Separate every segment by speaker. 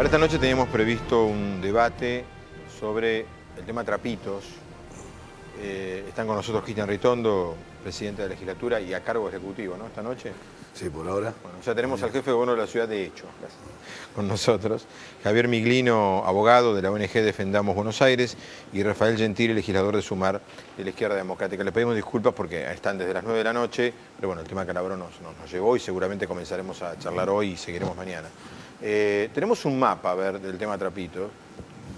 Speaker 1: Para esta noche teníamos previsto un debate sobre el tema trapitos. Eh, están con nosotros Cristian Ritondo, presidente de la legislatura y a cargo ejecutivo, ¿no? Esta noche.
Speaker 2: Sí, por ahora.
Speaker 1: Bueno, ya tenemos al jefe de gobierno de la ciudad de hecho con nosotros, Javier Miglino, abogado de la ONG Defendamos Buenos Aires, y Rafael Gentili, legislador de Sumar de la Izquierda Democrática. Le pedimos disculpas porque están desde las 9 de la noche, pero bueno, el tema Calabrón nos, nos, nos llegó y seguramente comenzaremos a charlar hoy y seguiremos mañana. Eh, tenemos un mapa, a ver, del tema Trapito.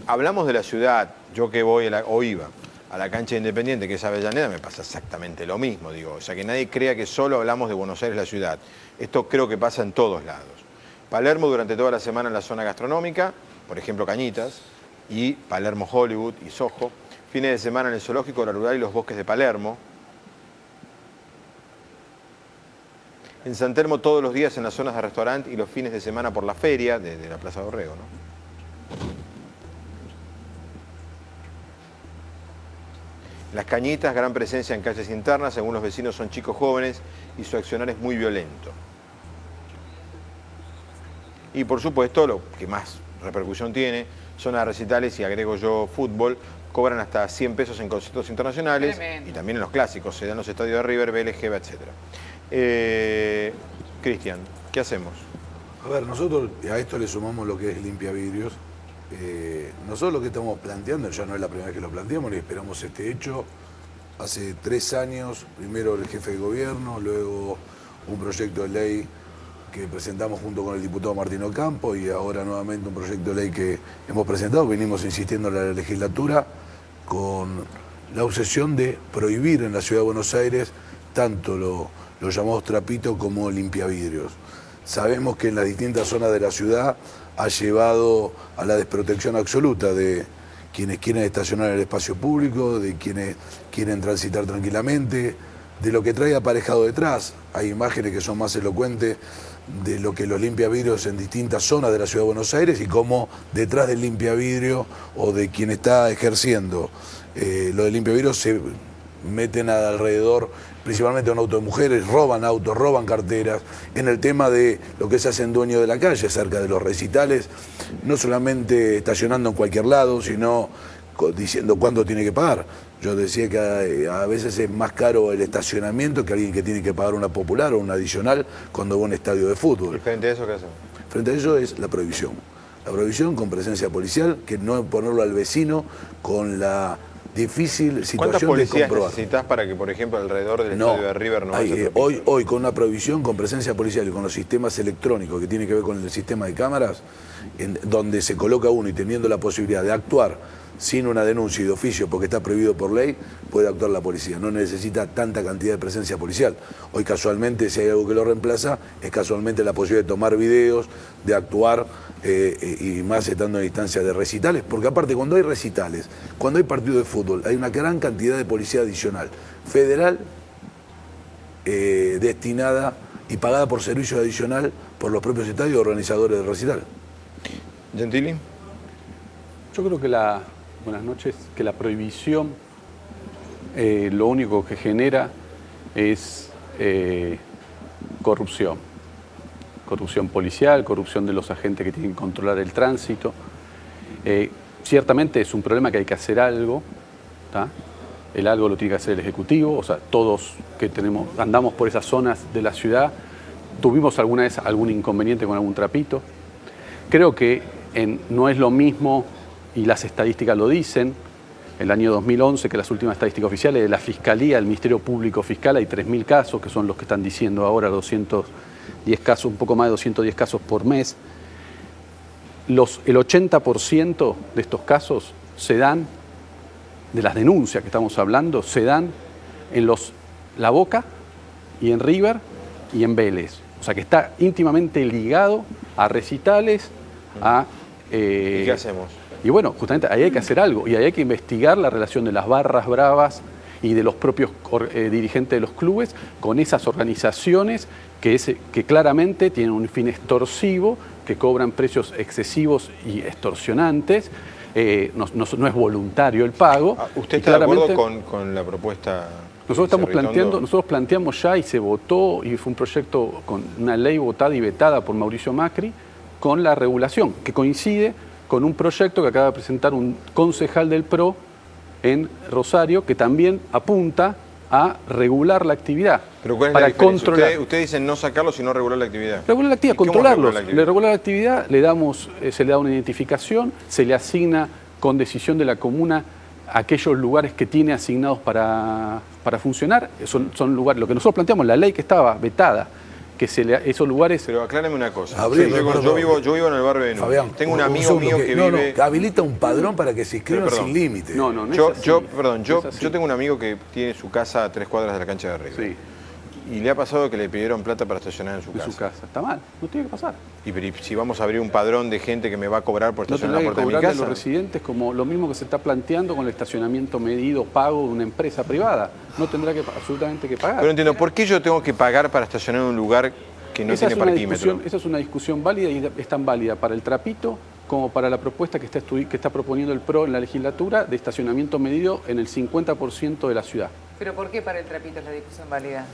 Speaker 1: Hablamos de la ciudad, yo que voy, o iba, a la cancha Independiente, que es Avellaneda, me pasa exactamente lo mismo, digo. O sea, que nadie crea que solo hablamos de Buenos Aires, la ciudad. Esto creo que pasa en todos lados. Palermo durante toda la semana en la zona gastronómica, por ejemplo Cañitas, y Palermo Hollywood y Soho. Fines de semana en el zoológico, la rural y los bosques de Palermo. En San Telmo todos los días en las zonas de restaurante y los fines de semana por la feria de, de la Plaza de Orrego. ¿no? Las cañitas, gran presencia en calles internas, según los vecinos son chicos jóvenes y su accionar es muy violento. Y por supuesto, lo que más repercusión tiene, zonas recitales y agrego yo fútbol, cobran hasta 100 pesos en conciertos internacionales
Speaker 3: Tremendo.
Speaker 1: y también en los clásicos, se dan los estadios de River, Geva, etc. Eh, Cristian, ¿qué hacemos?
Speaker 2: A ver, nosotros a esto le sumamos lo que es limpia vidrios. Eh, nosotros lo que estamos planteando, ya no es la primera vez que lo planteamos, ni esperamos este hecho. Hace tres años, primero el jefe de gobierno, luego un proyecto de ley que presentamos junto con el diputado Martín Ocampo y ahora nuevamente un proyecto de ley que hemos presentado, venimos insistiendo en la legislatura con la obsesión de prohibir en la ciudad de Buenos Aires tanto lo- los llamados trapitos como limpiavidrios. Sabemos que en las distintas zonas de la ciudad ha llevado a la desprotección absoluta de quienes quieren estacionar en el espacio público, de quienes quieren transitar tranquilamente, de lo que trae aparejado detrás. Hay imágenes que son más elocuentes de lo que los limpiavidrios en distintas zonas de la ciudad de Buenos Aires y cómo detrás del limpiavidrio o de quien está ejerciendo eh, lo del limpiavidrio se meten alrededor principalmente un auto de mujeres, roban autos, roban carteras. En el tema de lo que se hacen dueños de la calle, cerca de los recitales, no solamente estacionando en cualquier lado, sino diciendo cuándo tiene que pagar. Yo decía que a, a veces es más caro el estacionamiento que alguien que tiene que pagar una popular o una adicional cuando va a un estadio de
Speaker 1: ¿Y
Speaker 2: fútbol.
Speaker 1: frente a eso qué hacemos?
Speaker 2: Frente a eso es la prohibición. La prohibición con presencia policial, que no ponerlo al vecino con la difícil
Speaker 1: ¿Cuántas
Speaker 2: situación de comprobar.
Speaker 1: necesitas para que, por ejemplo, alrededor del
Speaker 2: No,
Speaker 1: estadio de River no
Speaker 2: hay, eh, hoy, hoy con una provisión, con presencia policial y con los sistemas electrónicos que tiene que ver con el sistema de cámaras, en, donde se coloca uno y teniendo la posibilidad de actuar sin una denuncia y de oficio porque está prohibido por ley, puede actuar la policía. No necesita tanta cantidad de presencia policial. Hoy casualmente, si hay algo que lo reemplaza, es casualmente la posibilidad de tomar videos, de actuar eh, eh, y más estando en instancias de recitales, porque aparte cuando hay recitales, cuando hay partido de fútbol, hay una gran cantidad de policía adicional, federal eh, destinada y pagada por servicio adicional por los propios estadios y organizadores del recital.
Speaker 1: Gentili.
Speaker 4: Yo creo que la, buenas noches, que la prohibición eh, lo único que genera es eh, corrupción. Corrupción policial, corrupción de los agentes que tienen que controlar el tránsito. Eh, ciertamente es un problema que hay que hacer algo. El algo lo tiene que hacer el Ejecutivo, o sea, todos que tenemos, andamos por esas zonas de la ciudad, tuvimos alguna vez algún inconveniente con algún trapito. Creo que no es lo mismo, y las estadísticas lo dicen, el año 2011, que las últimas estadísticas oficiales de la Fiscalía, el Ministerio Público Fiscal, hay 3.000 casos, que son los que están diciendo ahora 210 casos, un poco más de 210 casos por mes. Los, el 80% de estos casos se dan, de las denuncias que estamos hablando, se dan en los La Boca y en River y en Vélez. O sea que está íntimamente ligado a recitales, a... eh,
Speaker 1: ¿Y qué hacemos?
Speaker 4: Y bueno, justamente ahí hay que hacer algo y ahí hay que investigar la relación de las barras bravas y de los propios eh, dirigentes de los clubes con esas organizaciones que, es- que claramente tienen un fin extorsivo, que cobran precios excesivos y extorsionantes. eh, no, no- no es voluntario el pago.
Speaker 1: Ah, ¿Usted está de acuerdo con, con la propuesta?
Speaker 4: nosotros estamos planteando, nosotros planteamos ya y se votó y fue un proyecto con una ley votada y vetada por Mauricio Macri con la regulación, que coincide con un proyecto que acaba de presentar un concejal del PRO en Rosario, que también apunta a regular la actividad.
Speaker 1: Pero ¿cuál es
Speaker 4: para
Speaker 1: la
Speaker 4: controlar.
Speaker 1: Ustedes, ustedes dicen no sacarlo, sino regular la actividad.
Speaker 4: Regular la actividad,
Speaker 1: ¿Y cómo
Speaker 4: controlarlos.
Speaker 1: regular la actividad?
Speaker 4: Le regular la actividad, le damos, eh, se le da una identificación, se le asigna con decisión de la comuna aquellos lugares que tiene asignados para, para funcionar. Son, son lugares, lo que nosotros planteamos, la ley que estaba vetada, que se le, esos lugares
Speaker 1: Pero aclárame una cosa.
Speaker 2: Abril,
Speaker 1: yo,
Speaker 2: perdón.
Speaker 1: yo vivo, yo vivo en el barrio de Núñez.
Speaker 2: Fabián,
Speaker 1: Tengo un amigo mío
Speaker 2: que-
Speaker 1: que
Speaker 2: no,
Speaker 1: vive...
Speaker 2: no, habilita un padrón para que se inscriban sin límite.
Speaker 4: No, no, no
Speaker 1: Yo,
Speaker 4: es así.
Speaker 1: yo, perdón, yo,
Speaker 4: No es así.
Speaker 1: yo tengo un amigo que tiene su casa a tres cuadras de la cancha de River.
Speaker 4: Sí.
Speaker 1: Y le ha pasado que le pidieron plata para estacionar en su casa.
Speaker 4: su casa. Está mal, no tiene que pasar.
Speaker 1: Y pero, ¿y si vamos a abrir un padrón de gente que me va a cobrar por estacionar en
Speaker 4: que
Speaker 1: la puerta de mi
Speaker 4: cobrarle a
Speaker 1: casa.
Speaker 4: los residentes como lo mismo que se está planteando con el estacionamiento medido, pago de una empresa privada. No tendrá que absolutamente que pagar.
Speaker 1: Pero entiendo, ¿por qué yo tengo que pagar para estacionar en un lugar que no
Speaker 4: esa,
Speaker 1: tiene
Speaker 4: es
Speaker 1: parquímetro?
Speaker 4: esa es una discusión válida y es tan válida para el trapito como para la propuesta que está, que está proponiendo el PRO en la legislatura de estacionamiento medido en el 50% de la ciudad.
Speaker 3: ¿Pero por qué para el trapito es la discusión válida?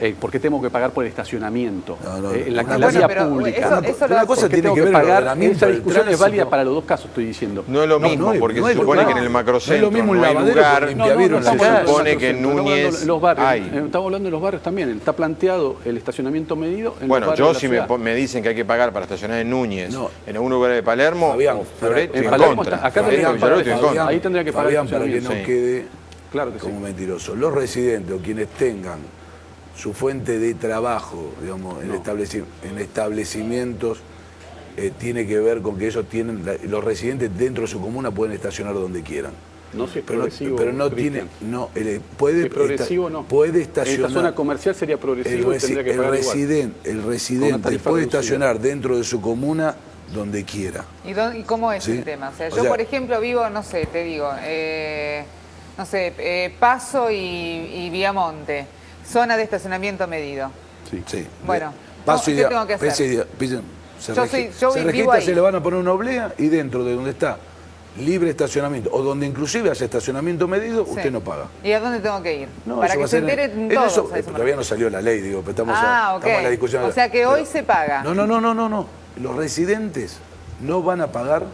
Speaker 4: Eh, ¿Por qué tengo que pagar por el estacionamiento?
Speaker 2: No, no,
Speaker 4: Eh, en la, vía pública.
Speaker 3: eso- eso
Speaker 2: una cosa
Speaker 4: ¿Por qué
Speaker 2: tiene
Speaker 4: tengo
Speaker 2: que
Speaker 4: que pagar? Esa discusión es válida para los dos casos, estoy diciendo.
Speaker 1: No es lo
Speaker 2: No,
Speaker 1: mismo, porque
Speaker 2: no
Speaker 1: se supone que en el
Speaker 2: No es lo
Speaker 1: macrocentro
Speaker 2: mismo
Speaker 1: no hay lugar. se supone que en Núñez
Speaker 4: de los barrios.
Speaker 1: hay.
Speaker 4: Estamos hablando de los barrios también. Está planteado el estacionamiento medido en
Speaker 1: Bueno,
Speaker 4: los
Speaker 1: yo si me, dicen que hay que pagar para estacionar en Núñez,
Speaker 2: No.
Speaker 1: en algún lugar de Palermo,
Speaker 4: en
Speaker 1: contra.
Speaker 4: acá ahí tendría que pagar
Speaker 2: Fabián, para que no quede
Speaker 4: Claro que sí.
Speaker 2: como mentiroso. Los residentes o quienes tengan su fuente de trabajo, digamos, en, estableci- en establecimientos, eh, tiene que ver con que ellos tienen, la- los residentes dentro de su comuna pueden estacionar donde quieran.
Speaker 4: No si es
Speaker 2: Pero no,
Speaker 4: progresivo.
Speaker 2: pero no tiene, no, eh, puede,
Speaker 4: Si es progresivo
Speaker 2: esta-
Speaker 4: no.
Speaker 2: puede
Speaker 4: En
Speaker 2: estacionar.
Speaker 4: esta zona comercial sería
Speaker 2: el,
Speaker 4: progresivo y
Speaker 2: resi-
Speaker 4: que
Speaker 2: el
Speaker 4: pagar igual.
Speaker 2: residen- el residente puede
Speaker 4: reducida.
Speaker 2: estacionar dentro de su comuna donde quiera.
Speaker 3: ¿Y, dó- y cómo es
Speaker 2: Sí.
Speaker 3: el tema? O sea,
Speaker 2: O
Speaker 3: yo,
Speaker 2: sea-
Speaker 3: por ejemplo, vivo, no sé, te digo, eh, no sé, eh, Paso y, y Viamonte, zona de estacionamiento medido.
Speaker 4: Sí.
Speaker 2: Sí.
Speaker 3: Bueno,
Speaker 2: paso
Speaker 3: ¿qué
Speaker 2: y
Speaker 3: tengo que hacer?
Speaker 2: se,
Speaker 3: Yo soy- yo
Speaker 2: se registra,
Speaker 3: ahí.
Speaker 2: se le van a poner una oblea y dentro de donde está libre estacionamiento o donde inclusive haya estacionamiento medido,
Speaker 3: Sí.
Speaker 2: usted no paga.
Speaker 3: ¿Y a dónde tengo que ir?
Speaker 2: No,
Speaker 3: Para que
Speaker 2: a
Speaker 3: se
Speaker 2: ser en-
Speaker 3: enteren
Speaker 2: en
Speaker 3: todos.
Speaker 2: eso, eh, todavía no salió la ley, digo, pero estamos,
Speaker 3: Ah,
Speaker 2: a, estamos en la discusión.
Speaker 3: O sea que hoy se paga.
Speaker 2: No, no, no, no, no, no. Los residentes no van a pagar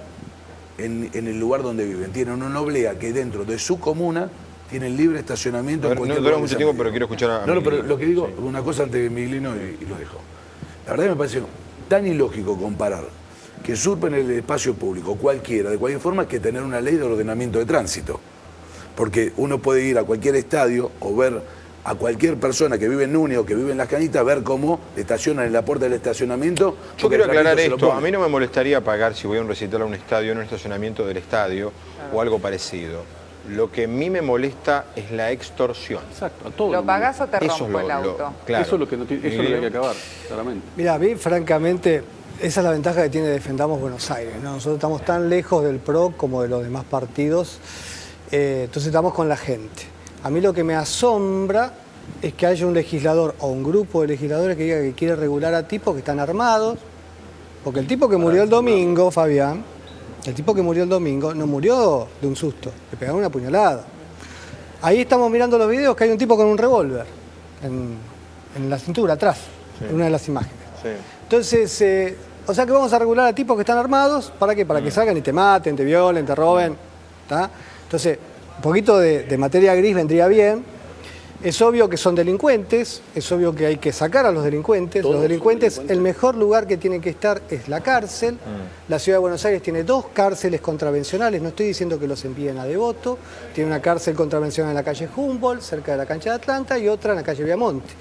Speaker 2: en, en el lugar donde viven. Tienen una oblea que dentro de su comuna tienen libre estacionamiento. En
Speaker 1: ver,
Speaker 2: cualquier
Speaker 1: no dura mucho tiempo, pero quiero escuchar a
Speaker 2: No, no, pero lo que digo, una cosa antes de Miglino y, y lo dejo. La verdad me parece tan ilógico comparar que surpen el espacio público cualquiera, de cualquier forma, que tener una ley de ordenamiento de tránsito. Porque uno puede ir a cualquier estadio o ver a cualquier persona que vive en Núñez o que vive en Las Canitas, ver cómo estacionan en la puerta del estacionamiento.
Speaker 1: Yo quiero aclarar esto. A mí no me molestaría pagar si voy a un recital a un estadio, en un estacionamiento del estadio o algo parecido. Lo que a mí me molesta es la extorsión.
Speaker 4: Exacto, a todo.
Speaker 3: ¿Lo pagás o te
Speaker 1: Eso
Speaker 3: rompo
Speaker 1: lo-
Speaker 3: el
Speaker 1: lo-
Speaker 3: auto?
Speaker 1: claro.
Speaker 4: Eso es lo que, no tiene- eso es lo que hay que acabar, claramente.
Speaker 5: Mira, a mí, francamente, esa es la ventaja que tiene Defendamos Buenos Aires. ¿no? Nosotros estamos tan lejos del PRO como de los demás partidos, eh, entonces estamos con la gente. A mí lo que me asombra es que haya un legislador o un grupo de legisladores que diga que quiere regular a tipos que están armados, porque el tipo que murió el domingo, Fabián, el tipo que murió el domingo no murió de un susto, le pegaron una puñalada. Ahí estamos mirando los videos que hay un tipo con un revólver en, en la cintura, atrás, en una de las imágenes.
Speaker 1: Sí.
Speaker 5: Entonces, eh, o sea que vamos a regular a tipos que están armados, ¿para qué? Para que salgan y te maten, te violen, te roben. ¿tá? Entonces, un poquito de, de materia gris vendría bien. Es obvio que son delincuentes, es obvio que hay que sacar a los delincuentes. Los delincuentes,
Speaker 4: delincuentes.
Speaker 5: el mejor lugar que tienen que estar es la cárcel. La ciudad de Buenos Aires tiene dos cárceles contravencionales, no estoy diciendo que los envíen a Devoto. Tiene una cárcel contravencional en la calle Humboldt, cerca de la cancha de Atlanta, y otra en la calle Viamonte.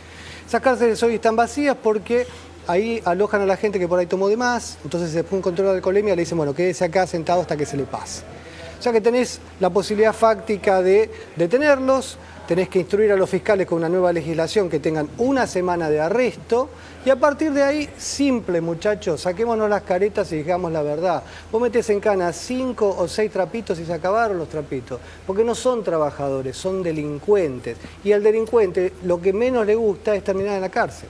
Speaker 5: Esas cárceles hoy están vacías porque ahí alojan a la gente que por ahí tomó de más, entonces después un control de alcoholemia le dicen, bueno, quédese acá sentado hasta que se le pase. O sea que tenés la posibilidad fáctica de detenerlos, tenés que instruir a los fiscales con una nueva legislación que tengan una semana de arresto y a partir de ahí, simple muchachos, saquémonos las caretas y digamos la verdad. Vos metés en cana cinco o seis trapitos y se acabaron los trapitos, porque no son trabajadores, son delincuentes. Y al delincuente lo que menos le gusta es terminar en la cárcel.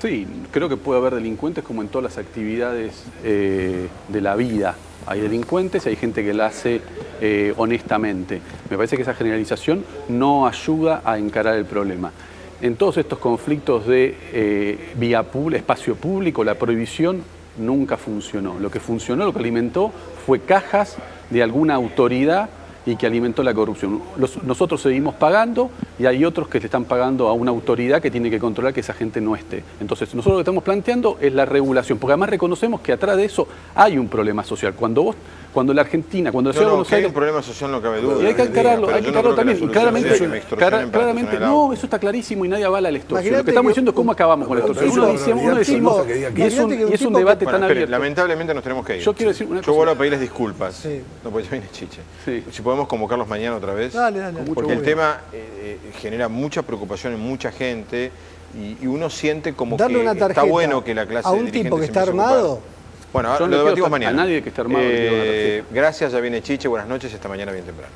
Speaker 4: Sí, creo que puede haber delincuentes como en todas las actividades eh, de la vida. Hay delincuentes y hay gente que la hace eh, honestamente. Me parece que esa generalización no ayuda a encarar el problema. en todos estos conflictos de eh, vía pública, espacio público, la prohibición nunca funcionó. Lo que funcionó, lo que alimentó, fue cajas de alguna autoridad y que alimentó la corrupción. Nosotros seguimos pagando y hay otros que le están pagando a una autoridad que tiene que controlar que esa gente no esté. Entonces, nosotros lo que estamos planteando es la regulación, porque además reconocemos que atrás de eso hay un problema social. Cuando vos, cuando la Argentina, cuando la
Speaker 1: No,
Speaker 4: ciudad de
Speaker 1: no,
Speaker 4: Buenos
Speaker 1: que hay
Speaker 4: Aires
Speaker 1: un problema social no cabe duda.
Speaker 4: y hay que encararlo, hay que
Speaker 1: yo no
Speaker 4: encararlo
Speaker 1: la
Speaker 4: también. Y claramente, cara- claramente, no, eso está clarísimo y nadie avala la extorsión. Lo que estamos
Speaker 5: que-
Speaker 4: diciendo es cómo acabamos con la extorsión.
Speaker 2: eso
Speaker 4: Uno
Speaker 2: es
Speaker 4: decía, uno decimos, y es un, y es un debate
Speaker 1: Bueno,
Speaker 4: tan
Speaker 1: espere,
Speaker 4: abierto.
Speaker 1: lamentablemente nos tenemos que ir.
Speaker 4: Yo quiero decir una
Speaker 1: Yo
Speaker 4: cosa.
Speaker 1: vuelvo a pedirles disculpas.
Speaker 5: Sí.
Speaker 1: No, porque ya viene Chiche.
Speaker 4: Sí.
Speaker 1: Si podemos convocarlos mañana otra vez.
Speaker 5: Dale, dale.
Speaker 1: Porque el tema eh, eh, genera mucha preocupación en mucha gente y, uno siente como
Speaker 5: Darle
Speaker 1: que
Speaker 5: una
Speaker 1: está bueno que la clase
Speaker 5: a un tipo que está armado.
Speaker 1: Bueno,
Speaker 4: Yo
Speaker 1: lo debatimos
Speaker 4: estar- a
Speaker 1: mañana.
Speaker 4: nadie que esté armado
Speaker 1: Eh, gracias, ya viene Chiche. Buenas noches, hasta mañana bien temprano.